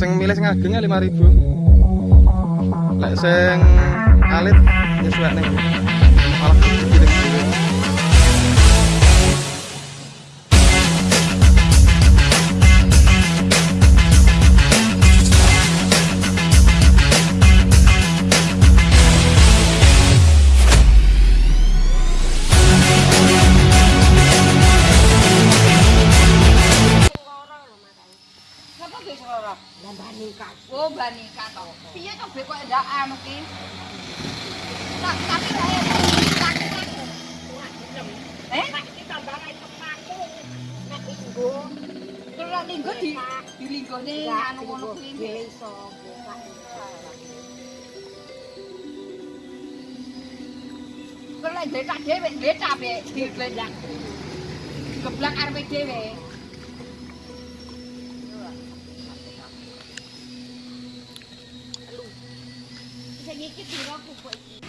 sing milih sing ageng 5000 lek sing alit ya suwek ning anu ki. Tak tapi saya tak tak. Eh? Tak iki di di linggone anu ngono kuwi iso. Kok lek dhek tak dhewek dhek tak. Geblak arep dhewe. Diraku kok iki.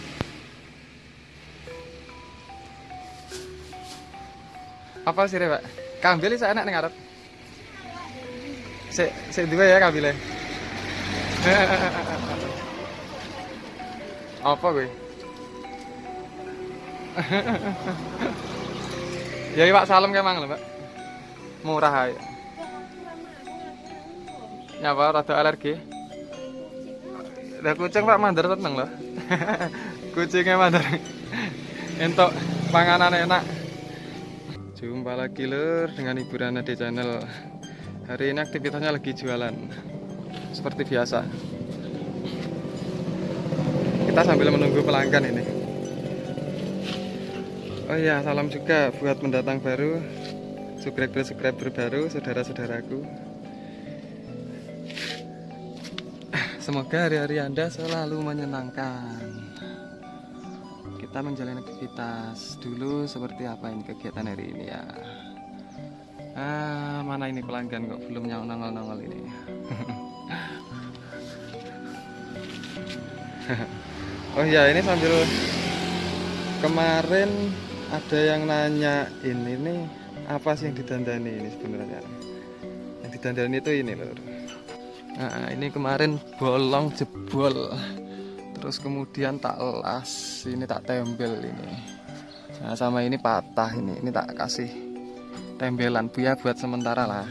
apa sih Pak? Kambil iso enak ning arep. Sik sik duwe ya kambile. apa gue? ya Pak salam ke mang lho, Pak. Murah ae. Ya Pak, rada alergi. Lah kucing Pak mandar tenang loh. Kucingnya mandar. Entok panganan enak. Jumpa lagi lur dengan Ibu Rana di channel Hari ini aktivitasnya lagi jualan Seperti biasa Kita sambil menunggu pelanggan ini Oh iya salam juga buat pendatang baru Subscriber-subscriber baru Saudara-saudaraku Semoga hari-hari Anda selalu menyenangkan. Kita menjalani aktivitas dulu seperti apa ini kegiatan hari ini ya? Ah mana ini pelanggan kok belum nyong nongol nongol ini? Oh ya ini sambil kemarin ada yang nanya ini nih apa sih yang didandani ini sebenarnya? Yang didandani itu ini loh nah ini kemarin bolong jebol. Terus kemudian tak las ini tak tembel ini. Nah sama ini patah ini. Ini tak kasih tembelan biar buat sementara lah.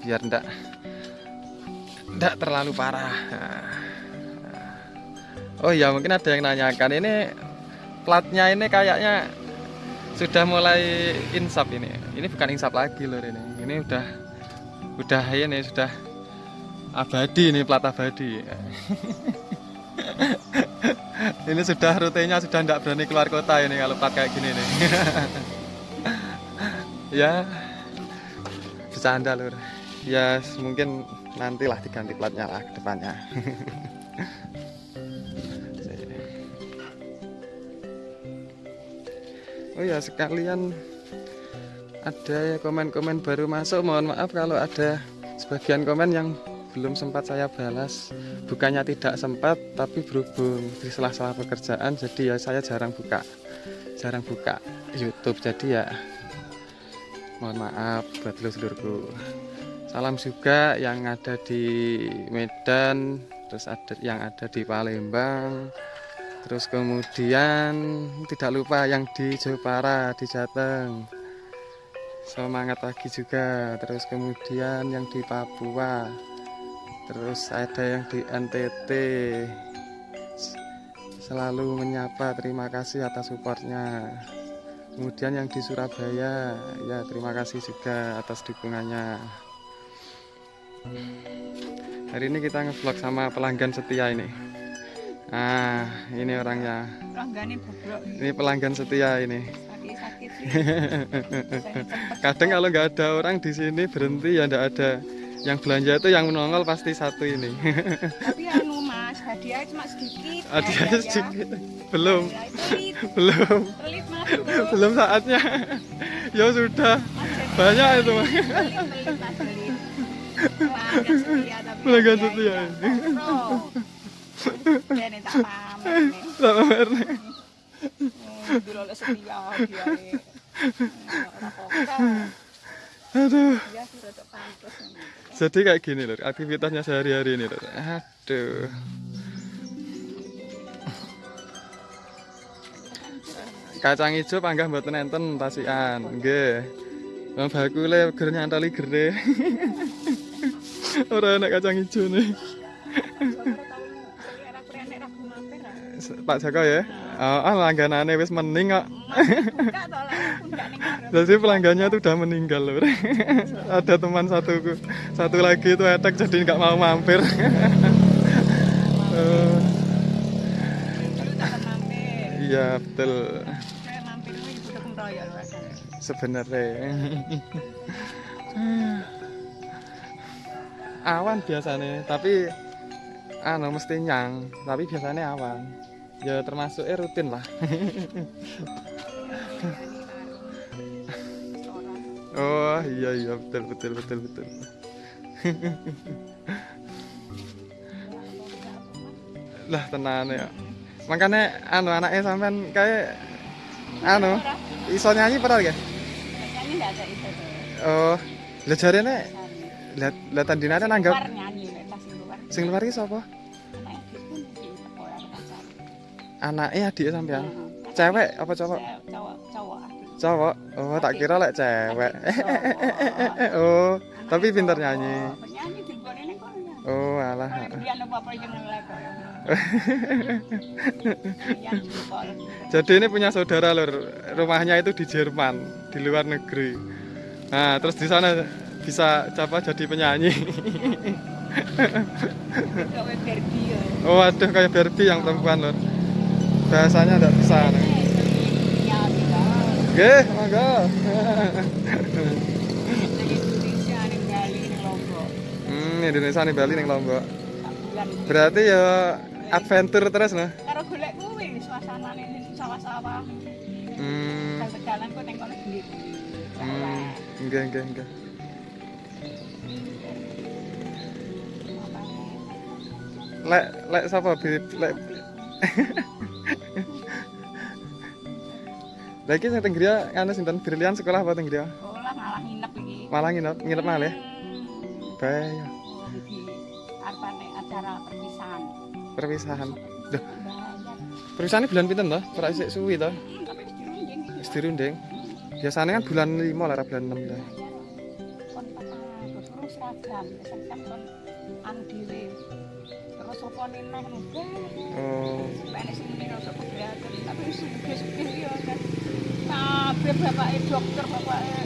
Biar ndak ndak terlalu parah. Nah. oh ya mungkin ada yang nanyakan. Ini platnya ini kayaknya sudah mulai insap ini. Ini bukan insap lagi loh ini. Ini udah udah ini sudah abadi ini plat abadi. Ini sudah rutenya sudah tidak berani keluar kota ini kalau kayak gini nih. Ya bercanda lur. Ya mungkin nantilah diganti platnya lah ke depannya. Oh ya sekalian ada komen-komen baru masuk. Mohon maaf kalau ada sebagian komen yang belum sempat saya balas. Bukannya tidak sempat tapi berhubung di sela-sela pekerjaan jadi ya saya jarang buka. Jarang buka YouTube jadi ya mohon maaf buat seluruh salam juga yang ada di Medan terus ada yang ada di Palembang terus kemudian tidak lupa yang di Jepara di Jateng. Semangat pagi juga. Terus kemudian yang di Papua terus ada yang di NTT selalu menyapa terima kasih atas supportnya. Kemudian yang di Surabaya ya terima kasih juga atas dukungannya. Hari ini kita ngevlog sama pelanggan setia ini. Ah ini orangnya. Ini pelanggan setia ini. Sakit-sakit. kadang kalau nggak ada orang di sini berhenti ya nggak ada yang belanja itu yang menongol pasti satu ini. Tapi anu Mas, hadiah cuma sedikit. hadiahnya Ya, sedikit. Belum. Ya, itu pelit, belum. Pelit Mas. belum saatnya. Ya sudah. Banyak itu Mas. Pelit, pelit Mas, pelit. Pelanggan setia Pelanggan hadiah setia. itu tak pamer aduh pantas. Jadi kayak gini loh, aktivitasnya sehari-hari ini loh. Aduh. Kacang hijau panggah mboten enten tasian. Nggih. Wong bakule ger nyantoli gere. Ora enak kacang hijau nih. Pak Joko ya. Oh, ah, langganane wis mening kok. Jadi pelanggannya tuh udah meninggal loh. Ada teman satu satu lagi itu etek jadi nggak mau mampir. Eh, Iya betul sebenarnya. awan biasanya, tapi anu mesti nyang, tapi biasanya awan. Ya termasuk eh rutin lah. Oh iya iya betul betul betul betul. lah tenan ya. Makanya anu anaknya sampean kayak anu iso nyanyi padahal ya. Nyanyi ada itu. Oh, lah jarene lihat lihat tandinane Luar nanggap sing luar iki sapa? Anaknya adik sampean. Cewek apa cowok? Cowok, cowok. Cowok. Oh, tak kira lek cewek. Oh, tapi pinter nyanyi. Oh, alah. Sekolah. Jadi ini punya saudara lur, rumahnya itu di Jerman, di luar negeri. Nah, terus di sana bisa apa jadi penyanyi. Ya. Oh, aduh kayak Barbie yang perempuan lur. Bahasanya enggak bisa. nih. Tidak. Oke, monggo. Dari Indonesia ning Bali ning Lombok. Hmm, Indonesia nih Bali ning Lombok. Berarti ya adventure terus nah. Karo golek kuwi suasanane sawah-sawah. Hmm, Jalan-jalan kok ning kono hmm, enggak enggak enggak. Lek lek sapa Bib? Lek Lagi sing teng Gria anu sinten Brilian sekolah apa teng Gria? Sekolah malah nginep iki. Malah nginep nginep malih. Hmm. Bae Iki arpane acara perpisahan. perpisahan. Duh, perpisahan bulan pinten toh? Ora isih suwi toh? Hmm, wis dirunding. Biasanya kan bulan 5 lah, bulan 6 lah. Terus seragam, seragam anu dhewe. Terus apa neh neh Oh, sing tapi wis sugih-sugih ya kan. Kabeh bapake dokter, bapake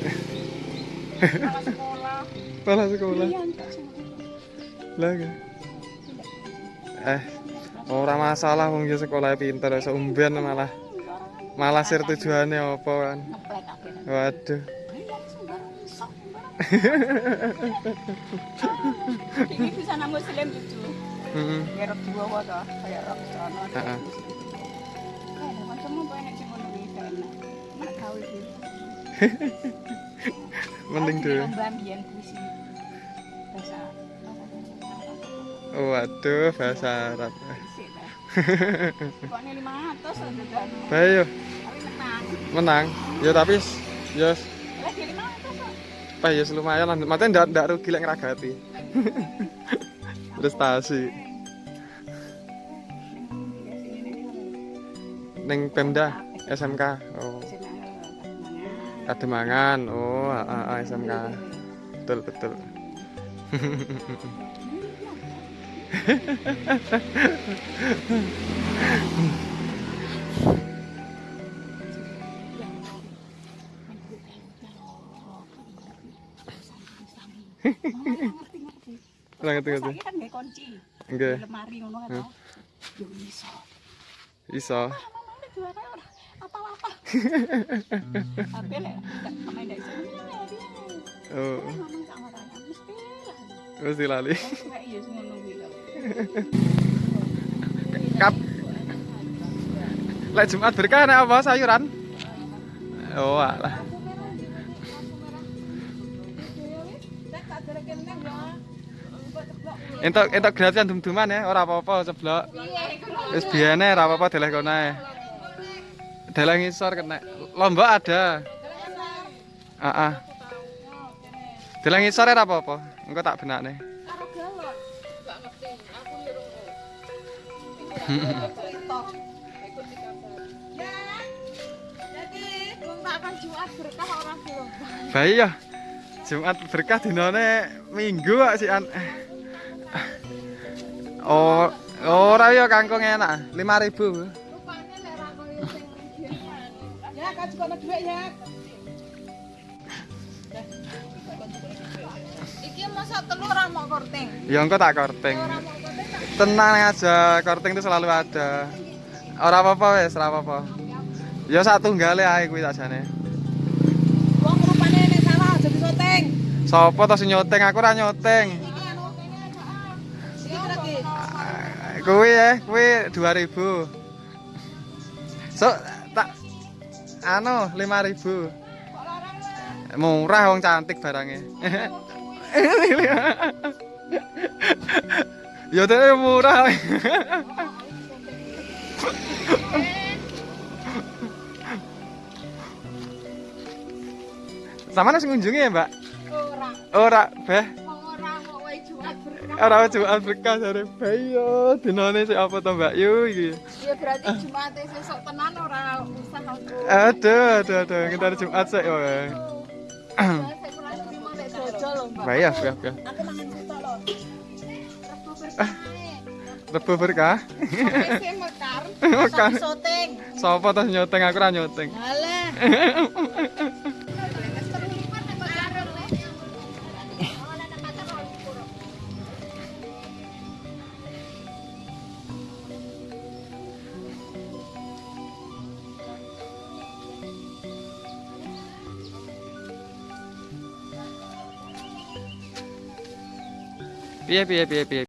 kepala sekolah. malah sekolah. Iya. Lah kan. Eh, ora masalah wong ya sekolah pinter iso umben malah malah sir tujuannya apa kan. Waduh. Ini bisa nang muslim cucu. Heeh. Ya rok dua wae toh, kayak rok sono. Kayak macam apa enak ngono gaul. Mending Aku deh. lomba mbiyen puisi. Bahasa Waduh, bahasa Arab. Sik lah. Pokoknya 500 kan. Bae yo, Tapi menang. Ya tapi ya s- Lah dia 500 kok. apa ya lumayan lah. Maksudnya ndak ndak rugi lek ngragati. Prestasi ning Pemda SMK. Oh, Kademangan. Oh, ah, ah, SMK. Betul, betul. Ora ngerti ngerti. Kan nggak kunci. Lemari ngono kan. toh. Yo iso. iso. Mamane juara ora apa-apa. Tapi lek ndak pemain ndak iso. ya. Oh, mesti lali. Iya lho. Kap. Lek Jumat berkah nek apa sayuran? Oh, alah. Entuk entuk gratisan dum-duman ya, ora apa-apa ceblok. Wis biyene ora apa-apa deleh kono ae. Deleh ngisor kena. Lombok ada. Heeh. Dalang ngisor ora apa-apa. Engko tak benakne. Karo galon. Enggak ngerti. Aku yo. Ya. Tak akan Jumat berkah orang belum. Bayi ya. Jumat berkah dinane Minggu kok si an. Oh, ora ya kangkung enak. 5000. Ya, dhuwit ya. Iki masa telur ora mau korting. Ya engko tak korting. Tenang aja, korting itu selalu ada. Ora apa-apa wis, ora apa-apa. Ya sak tunggale ae kuwi sakjane. wong rupane nek sawah aja disoting. Sopo to sing nyoteng? Aku ora nyoteng. Lagi. Kuwi ya, kuwi 2000. So anu 5000. Kok larang wae. Murah wong cantik barangnya. ya dene murah. Sama nasi ngunjungi ya, Mbak? Ora. Ora, Beh. Ora jual berkah dari Bayo. Dinane sik apa to, Mbak Yu iki? Ya berarti Jumat sesuk tenan ora usah aku. Aduh, aduh, aduh, kita ada Jumat sik wae. Ya, ya, ya. Mangan sitok lho. Rebo berkah. Mekar. Mekar. Syuting. Sopo to nyoteng aku ora nyoteng. Halah. 别别别别